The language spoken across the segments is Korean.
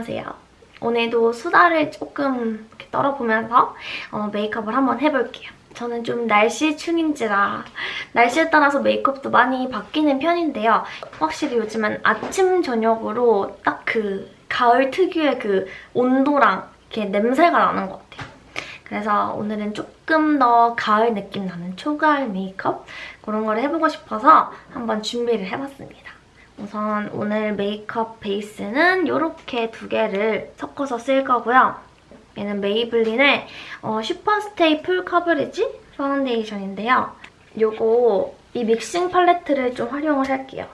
안녕하세요. 오늘도 수다를 조금 이렇게 떨어보면서 어, 메이크업을 한번 해볼게요. 저는 좀 날씨충인지라 날씨에 따라서 메이크업도 많이 바뀌는 편인데요. 확실히 요즘은 아침, 저녁으로 딱 그 가을 특유의 그 온도랑 이렇게 냄새가 나는 것 같아요. 그래서 오늘은 조금 더 가을 느낌 나는 초가을 메이크업 그런 걸 해보고 싶어서 한번 준비를 해봤습니다. 우선 오늘 메이크업 베이스는 이렇게 두 개를 섞어서 쓸 거고요. 얘는 메이블린의 어, 슈퍼스테이 full coverage 파운데이션인데요. 요거 이 믹싱 팔레트를 좀 활용을 할게요.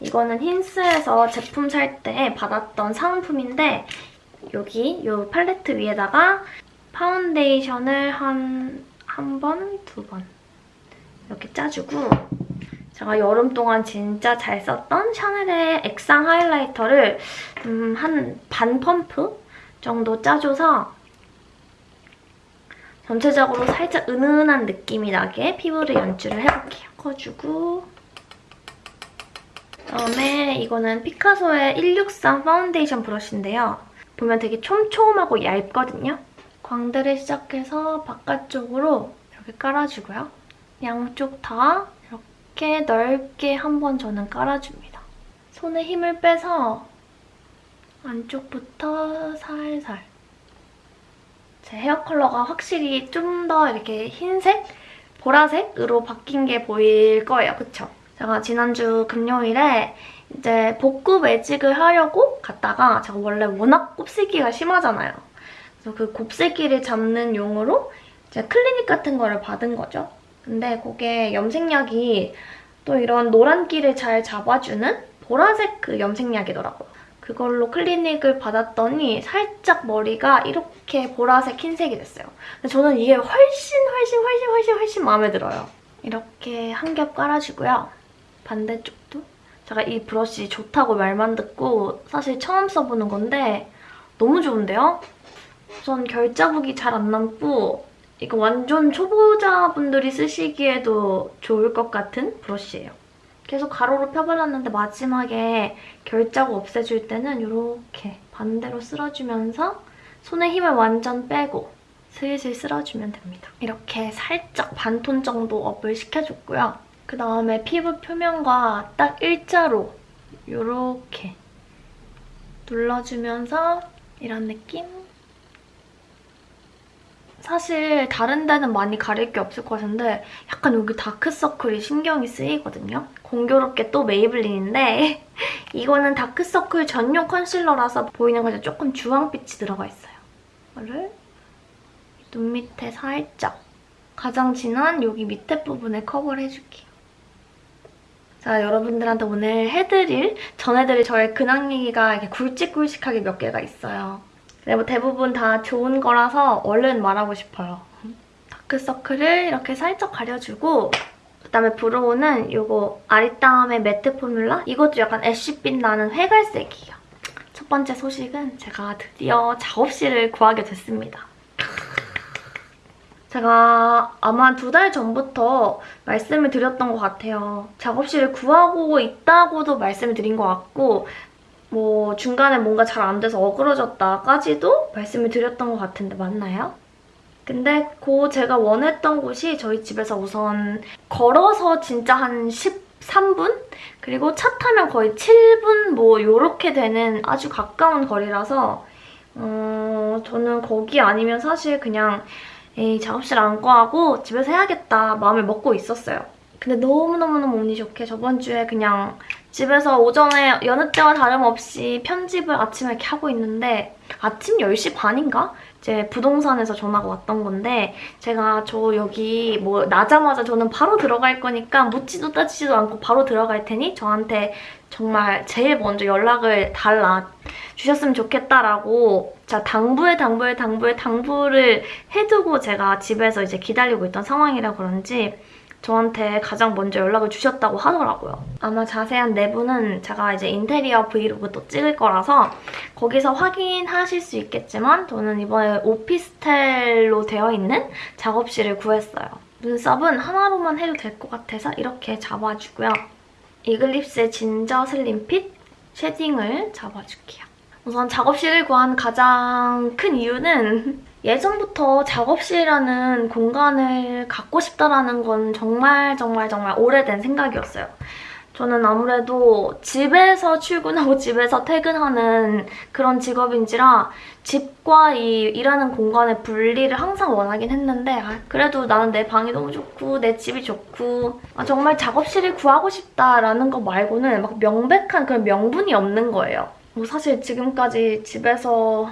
이거는 힌스에서 제품 살 때 받았던 상품인데 여기 이 팔레트 위에다가 파운데이션을 한 한 번, 두 번 이렇게 짜주고 제가 여름 동안 진짜 잘 썼던 샤넬의 액상 하이라이터를 음, 한 반 펌프 정도 짜줘서 전체적으로 살짝 은은한 느낌이 나게 피부를 연출을 해볼게요. 섞어주고 그다음에 이거는 피카소의 163 파운데이션 브러쉬인데요. 보면 되게 촘촘하고 얇거든요. 광대를 시작해서 바깥쪽으로 이렇게 깔아주고요. 양쪽 다 이렇게 넓게 한번 저는 깔아줍니다. 손에 힘을 빼서 안쪽부터 살살 제 헤어 컬러가 확실히 좀 더 이렇게 흰색, 보라색으로 바뀐 게 보일 거예요. 그쵸? 제가 지난주 금요일에 이제 복구 매직을 하려고 갔다가 제가 원래 워낙 곱슬기가 심하잖아요. 그래서 그 곱슬기를 잡는 용으로 이제 클리닉 같은 거를 받은 거죠. 근데 그게 염색약이 또 이런 노란기를 잘 잡아주는 보라색 그 염색약이더라고요. 그걸로 클리닉을 받았더니 살짝 머리가 이렇게 보라색 흰색이 됐어요. 근데 저는 이게 훨씬 훨씬 훨씬 훨씬 훨씬 마음에 들어요. 이렇게 한 겹 깔아주고요. 반대쪽도. 제가 이 브러쉬 좋다고 말만 듣고 사실 처음 써보는 건데 너무 좋은데요? 우선 결자국이 잘 안 남고 이거 완전 초보자분들이 쓰시기에도 좋을 것 같은 브러쉬예요. 계속 가로로 펴발랐는데 마지막에 결자국 없애줄 때는 이렇게 반대로 쓸어주면서 손에 힘을 완전 빼고 슬슬 쓸어주면 됩니다. 이렇게 살짝 반톤 정도 업을 시켜줬고요. 그 다음에 피부 표면과 딱 일자로 이렇게 눌러주면서 이런 느낌? 사실 다른 데는 많이 가릴 게 없을 것 같은데 약간 여기 다크서클이 신경이 쓰이거든요. 공교롭게 또 메이블린인데 이거는 다크서클 전용 컨실러라서 보이는 것이 조금 주황빛이 들어가 있어요. 이거를 눈 밑에 살짝 가장 진한 여기 밑에 부분에 커버를 해줄게요. 자, 여러분들한테 오늘 해드릴, 전해드릴 저의 근황 얘기가 이렇게 굵직굵직하게 몇 개가 있어요. 근데 뭐 대부분 다 좋은 거라서 얼른 말하고 싶어요. 다크서클을 이렇게 살짝 가려주고 그다음에 브로우는 이거 아리따움의 매트 포뮬라? 이것도 약간 애쉬빛 나는 회갈색이에요. 첫 번째 소식은 제가 드디어 작업실을 구하게 됐습니다. 제가 아마 두 달 전부터 말씀을 드렸던 것 같아요. 작업실을 구하고 있다고도 말씀을 드린 것 같고 뭐 중간에 뭔가 잘 안 돼서 어그러졌다까지도 말씀을 드렸던 것 같은데 맞나요? 근데 그 제가 원했던 곳이 저희 집에서 우선 걸어서 진짜 한 13분? 그리고 차 타면 거의 7분 뭐 이렇게 되는 아주 가까운 거리라서 어, 저는 거기 아니면 사실 그냥 에이 작업실 안 구하고 집에서 해야겠다 마음을 먹고 있었어요. 근데 너무너무너무 운이 좋게 저번 주에 그냥 집에서 오전에 여느 때와 다름없이 편집을 아침에 이렇게 하고 있는데 아침 10시 반인가? 이제 부동산에서 전화가 왔던 건데 제가 저 여기 뭐 나자마자 저는 바로 들어갈 거니까 묻지도 따지지도 않고 바로 들어갈 테니 저한테 정말 제일 먼저 연락을 달라 주셨으면 좋겠다라고 자 당부에 당부에 당부에 당부를 해두고 제가 집에서 이제 기다리고 있던 상황이라 그런지 저한테 가장 먼저 연락을 주셨다고 하더라고요. 아마 자세한 내부는 제가 이제 인테리어 브이로그 또 찍을 거라서 거기서 확인하실 수 있겠지만 저는 이번에 오피스텔로 되어 있는 작업실을 구했어요. 눈썹은 하나로만 해도 될 것 같아서 이렇게 잡아주고요. 이글립스의 진저 슬림 핏 쉐딩을 잡아줄게요. 우선 작업실을 구한 가장 큰 이유는 예전부터 작업실이라는 공간을 갖고 싶다라는 건 정말 정말 정말 오래된 생각이었어요. 저는 아무래도 집에서 출근하고 집에서 퇴근하는 그런 직업인지라 집과 이 일하는 공간의 분리를 항상 원하긴 했는데 아, 그래도 나는 내 방이 너무 좋고 내 집이 좋고 아, 정말 작업실을 구하고 싶다라는 거 말고는 막 명백한 그런 명분이 없는 거예요. 뭐 사실 지금까지 집에서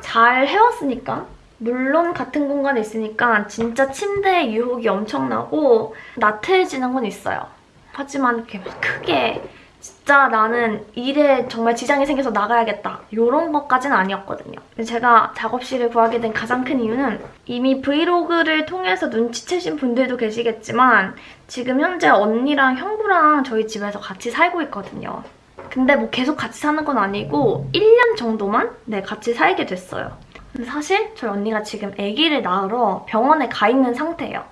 잘 해왔으니까 물론 같은 공간에 있으니까 진짜 침대의 유혹이 엄청나고 나태해지는 건 있어요. 하지만 이렇게 막 크게 진짜 나는 일에 정말 지장이 생겨서 나가야겠다 이런 것까지는 아니었거든요. 제가 작업실을 구하게 된 가장 큰 이유는 이미 브이로그를 통해서 눈치채신 분들도 계시겠지만 지금 현재 언니랑 형부랑 저희 집에서 같이 살고 있거든요. 근데 뭐 계속 같이 사는 건 아니고 1년 정도만 네 같이 살게 됐어요. 사실 저희 언니가 지금 아기를 낳으러 병원에 가 있는 상태예요.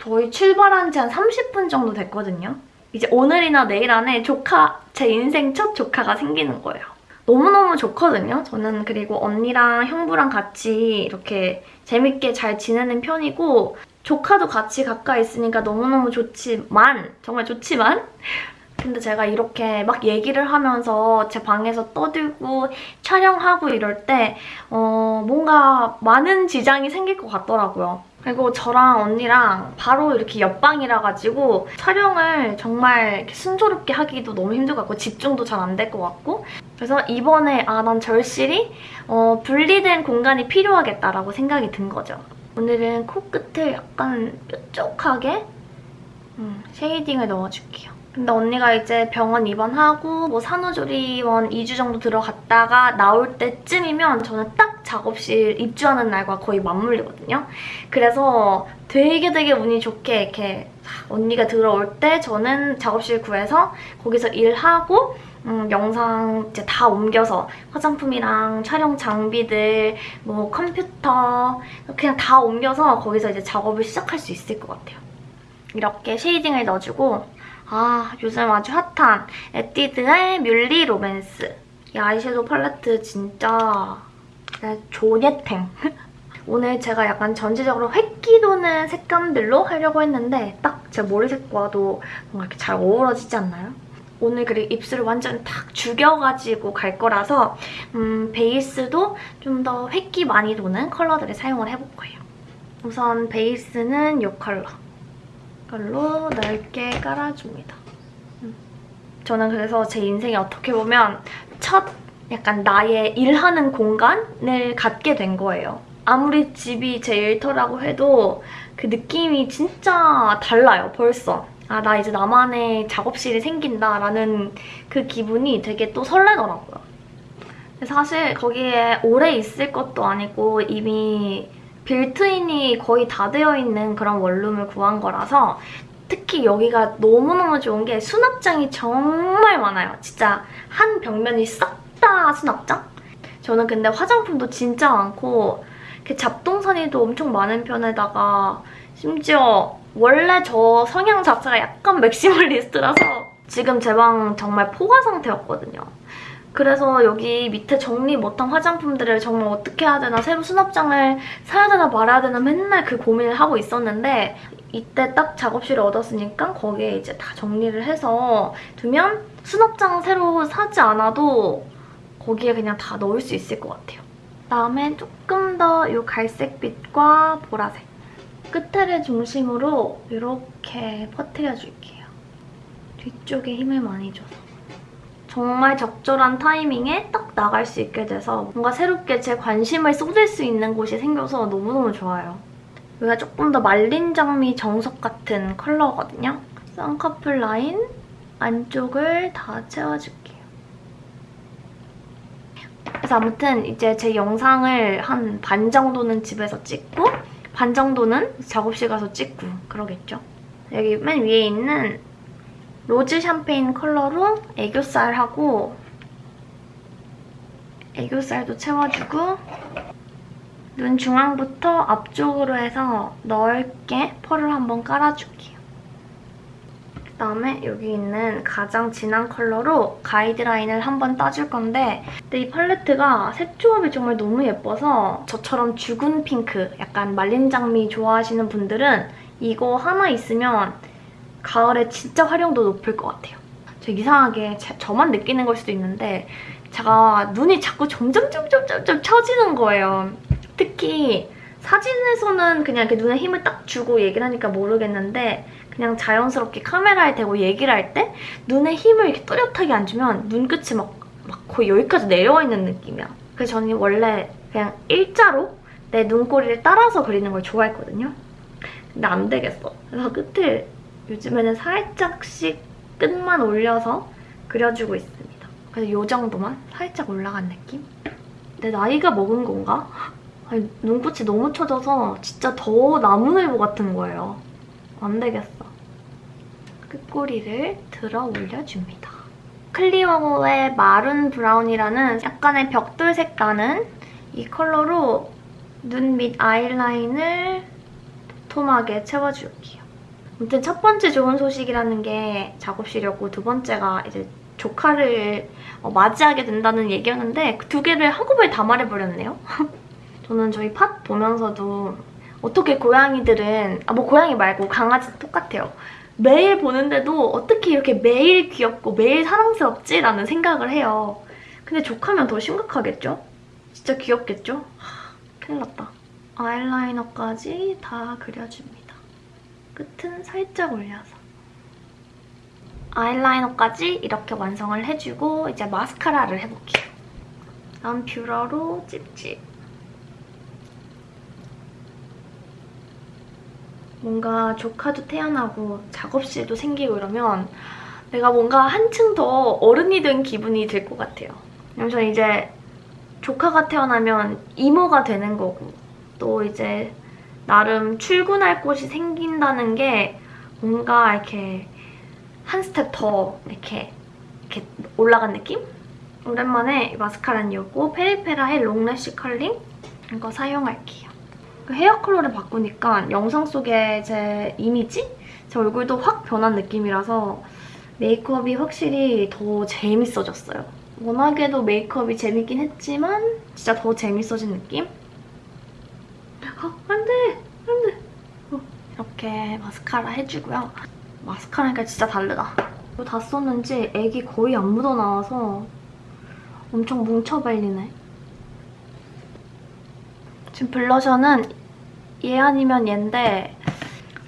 저희 출발한 지 한 30분 정도 됐거든요. 이제 오늘이나 내일 안에 조카, 제 인생 첫 조카가 생기는 거예요. 너무너무 좋거든요. 저는 그리고 언니랑 형부랑 같이 이렇게 재밌게 잘 지내는 편이고 조카도 같이 가까이 있으니까 너무너무 좋지만 정말 좋지만 근데 제가 이렇게 막 얘기를 하면서 제 방에서 떠들고 촬영하고 이럴 때 어, 뭔가 많은 지장이 생길 것 같더라고요. 그리고 저랑 언니랑 바로 이렇게 옆방이라 가지고 촬영을 정말 순조롭게 하기도 너무 힘들 것 같고 집중도 잘 안 될 것 같고 그래서 이번에 아 난 절실히 어, 분리된 공간이 필요하겠다라고 생각이 든 거죠. 오늘은 코끝을 약간 뾰족하게 음, 쉐이딩을 넣어줄게요. 근데 언니가 이제 병원 입원하고 뭐 산후조리원 2주 정도 들어갔다가 나올 때쯤이면 저는 딱 작업실 입주하는 날과 거의 맞물리거든요. 그래서 되게 되게 운이 좋게 이렇게 언니가 들어올 때 저는 작업실 구해서 거기서 일하고 음, 영상 이제 다 옮겨서 화장품이랑 촬영 장비들, 뭐 컴퓨터 그냥 다 옮겨서 거기서 이제 작업을 시작할 수 있을 것 같아요. 이렇게 쉐이딩을 넣어주고 아 요즘 아주 핫한 에뛰드의 뮬리 로맨스 이 아이섀도우 팔레트 진짜 존예탱 오늘 제가 약간 전체적으로 회기 도는 색감들로 하려고 했는데 딱 제 머리색과도 뭔가 이렇게 잘 어우러지지 않나요? 오늘 그리고 입술을 완전 탁 죽여가지고 갈 거라서 음, 베이스도 좀 더 획기 많이 도는 컬러들을 사용을 해볼 거예요. 우선 베이스는 이 컬러. 이걸로 넓게 깔아줍니다. 음. 저는 그래서 제 인생에 어떻게 보면 첫 약간 나의 일하는 공간을 갖게 된 거예요. 아무리 집이 제 일터라고 해도 그 느낌이 진짜 달라요, 벌써. 아, 나 이제 나만의 작업실이 생긴다라는 그 기분이 되게 또 설레더라고요. 사실 거기에 오래 있을 것도 아니고 이미 빌트인이 거의 다 되어 있는 그런 원룸을 구한 거라서 특히 여기가 너무너무 좋은 게 수납장이 정말 많아요. 진짜 한 벽면이 싹 다 수납장? 저는 근데 화장품도 진짜 많고 잡동사니도 엄청 많은 편에다가 심지어 원래 저 성향 자체가 약간 맥시멀리스트라서 지금 제 방 정말 포화 상태였거든요. 그래서 여기 밑에 정리 못한 화장품들을 정말 어떻게 해야 되나 새로 수납장을 사야 되나 말아야 되나 맨날 그 고민을 하고 있었는데 이때 딱 작업실을 얻었으니까 거기에 이제 다 정리를 해서 두면 수납장 새로 사지 않아도 거기에 그냥 다 넣을 수 있을 것 같아요. 그다음에 조금 더 이 갈색빛과 보라색 끝에를 중심으로 이렇게 퍼뜨려줄게요. 뒤쪽에 힘을 많이 줘서. 정말 적절한 타이밍에 딱 나갈 수 있게 돼서 뭔가 새롭게 제 관심을 쏟을 수 있는 곳이 생겨서 너무너무 좋아요. 여기가 조금 더 말린 장미 정석 같은 컬러거든요. 쌍꺼풀 라인 안쪽을 다 채워줄게요. 그래서 아무튼 이제 제 영상을 한 반 정도는 집에서 찍고 반 정도는 작업실 가서 찍고 그러겠죠. 여기 맨 위에 있는 로즈 샴페인 컬러로 애교살하고 애교살도 채워주고 눈 중앙부터 앞쪽으로 해서 넓게 펄을 한번 깔아줄게요. 그다음에 여기 있는 가장 진한 컬러로 가이드라인을 한번 따줄 건데 근데 이 팔레트가 색 조합이 정말 너무 예뻐서 저처럼 죽은 핑크, 약간 말린 장미 좋아하시는 분들은 이거 하나 있으면 가을에 진짜 활용도 높을 것 같아요. 저 이상하게 제- 저만 느끼는 걸 수도 있는데 제가 눈이 자꾸 점점 점점 점점 처지는 거예요. 특히 사진에서는 그냥 이렇게 눈에 힘을 딱 주고 얘기를 하니까 모르겠는데 그냥 자연스럽게 카메라에 대고 얘기를 할 때 눈에 힘을 이렇게 뚜렷하게 안 주면 눈끝이 막, 막 거의 여기까지 내려와 있는 느낌이야. 그래서 저는 원래 그냥 일자로 내 눈꼬리를 따라서 그리는 걸 좋아했거든요. 근데 안 되겠어. 그래서 끝을 요즘에는 살짝씩 끝만 올려서 그려주고 있습니다. 그래서 이 정도만 살짝 올라간 느낌? 내 나이가 먹은 건가? 아니, 눈꽃이 너무 처져서 진짜 더 나무늘보 같은 거예요. 안 되겠어. 끝꼬리를 들어 올려줍니다. 클리오의 마룬 브라운이라는 약간의 벽돌색 나는 이 컬러로 눈 밑 아이라인을 도톰하게 채워줄게요. 아무튼 첫 번째 좋은 소식이라는 게 작업실이었고 두 번째가 이제 조카를 어, 맞이하게 된다는 얘기였는데 그 두 개를 한꺼번에 다 말해버렸네요. 저는 저희 팟 보면서도 어떻게 고양이들은 아 뭐 고양이 말고 강아지 똑같아요. 매일 보는데도 어떻게 이렇게 매일 귀엽고 매일 사랑스럽지? 라는 생각을 해요. 근데 조카면 더 심각하겠죠? 진짜 귀엽겠죠? 하, 큰일 났다. 아이라이너까지 다 그려줍니다. 끝은 살짝 올려서. 아이라이너까지 이렇게 완성을 해주고 이제 마스카라를 해볼게요. 다음 뷰러로 찝찝. 뭔가 조카도 태어나고 작업실도 생기고 이러면 내가 뭔가 한층 더 어른이 된 기분이 들 것 같아요. 왜냐면 저는 이제 조카가 태어나면 이모가 되는 거고 또 이제 나름 출근할 곳이 생긴다는 게 뭔가 이렇게 한 스텝 더 이렇게, 이렇게 올라간 느낌? 오랜만에 마스카라는 이었고 페리페라 의 롱래쉬 컬링 이거 사용할게요. 그 헤어 컬러를 바꾸니까 영상 속에 제 이미지? 제 얼굴도 확 변한 느낌이라서 메이크업이 확실히 더 재밌어졌어요. 워낙에도 메이크업이 재밌긴 했지만 진짜 더 재밌어진 느낌? 아, 안 돼! 안 돼! 어, 이렇게 마스카라 해주고요. 마스카라니까 진짜 다르다. 이거 다 썼는지 액이 거의 안 묻어나와서 엄청 뭉쳐발리네. 지금 블러셔는 얘 아니면 얘인데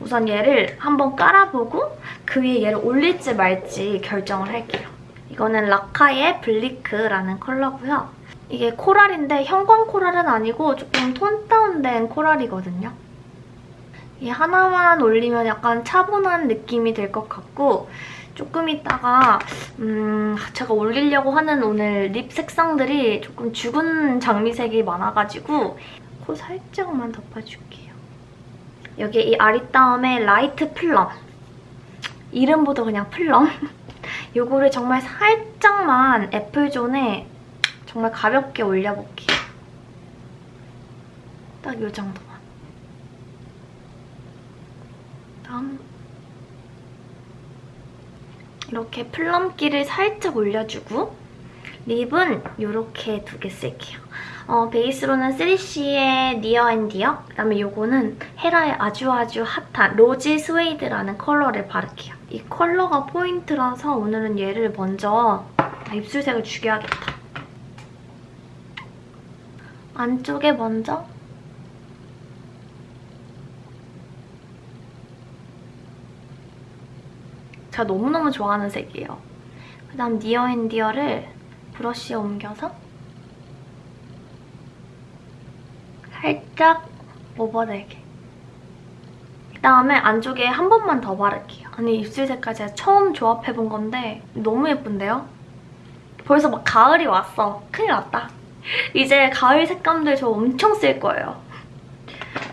우선 얘를 한번 깔아보고 그 위에 얘를 올릴지 말지 결정을 할게요. 이거는 라카의 블리크라는 컬러고요. 이게 코랄인데 형광 코랄은 아니고 조금 톤 다운된 코랄이거든요. 이 하나만 올리면 약간 차분한 느낌이 될 것 같고 조금 있다가 음, 제가 올리려고 하는 오늘 립 색상들이 조금 죽은 장미색이 많아가지고 코 살짝만 덮어줄게요. 여기 이 아리따움의 라이트 플럼 이름보다 그냥 플럼 요거를 정말 살짝만 애플존에 정말 가볍게 올려볼게요. 딱 이 정도만. 다음 이렇게 플럼기를 살짝 올려주고 립은 이렇게 두 개 쓸게요. 어, 베이스로는 3CE의 니어 앤 디어 그다음에 이거는 헤라의 아주 아주 핫한 로지 스웨이드라는 컬러를 바를게요. 이 컬러가 포인트라서 오늘은 얘를 먼저 입술색을 죽여야겠다. 안쪽에 먼저 제가 너무너무 좋아하는 색이에요. 그다음 니어 앤 디어를 브러쉬에 옮겨서 살짝 오버되게 그다음에 안쪽에 한 번만 더 바를게요. 아니 입술 색깔 제가 처음 조합해본 건데 너무 예쁜데요? 벌써 막 가을이 왔어. 큰일 났다. 이제 가을 색감들 저 엄청 쓸 거예요.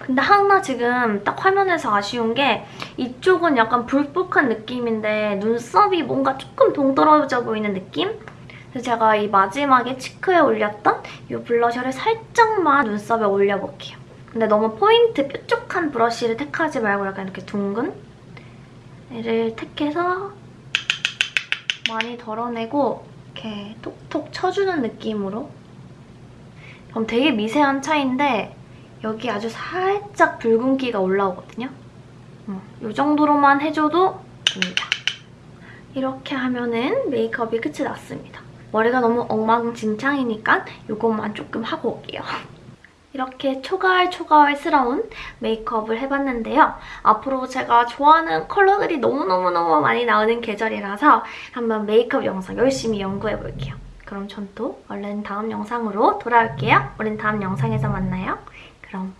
근데 하나 지금 딱 화면에서 아쉬운 게 이쪽은 약간 불복한 느낌인데 눈썹이 뭔가 조금 동떨어져 보이는 느낌? 그래서 제가 이 마지막에 치크에 올렸던 이 블러셔를 살짝만 눈썹에 올려볼게요. 근데 너무 포인트 뾰족한 브러쉬를 택하지 말고 약간 이렇게 둥근? 얘를 택해서 많이 덜어내고 이렇게 톡톡 쳐주는 느낌으로 그럼 되게 미세한 차이인데 여기 아주 살짝 붉은기가 올라오거든요. 음, 이 정도로만 해줘도 됩니다. 이렇게 하면은 메이크업이 끝이 났습니다. 머리가 너무 엉망진창이니까 이것만 조금 하고 올게요. 이렇게 초가을초가을스러운 메이크업을 해봤는데요. 앞으로 제가 좋아하는 컬러들이 너무너무너무 많이 나오는 계절이라서 한번 메이크업 영상 열심히 연구해볼게요. 그럼 전 또 얼른 다음 영상으로 돌아올게요. 우린 다음 영상에서 만나요. 그럼